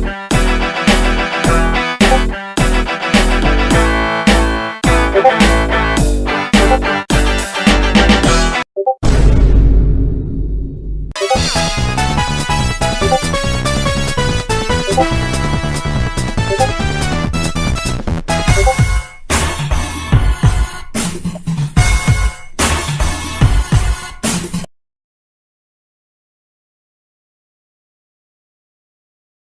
you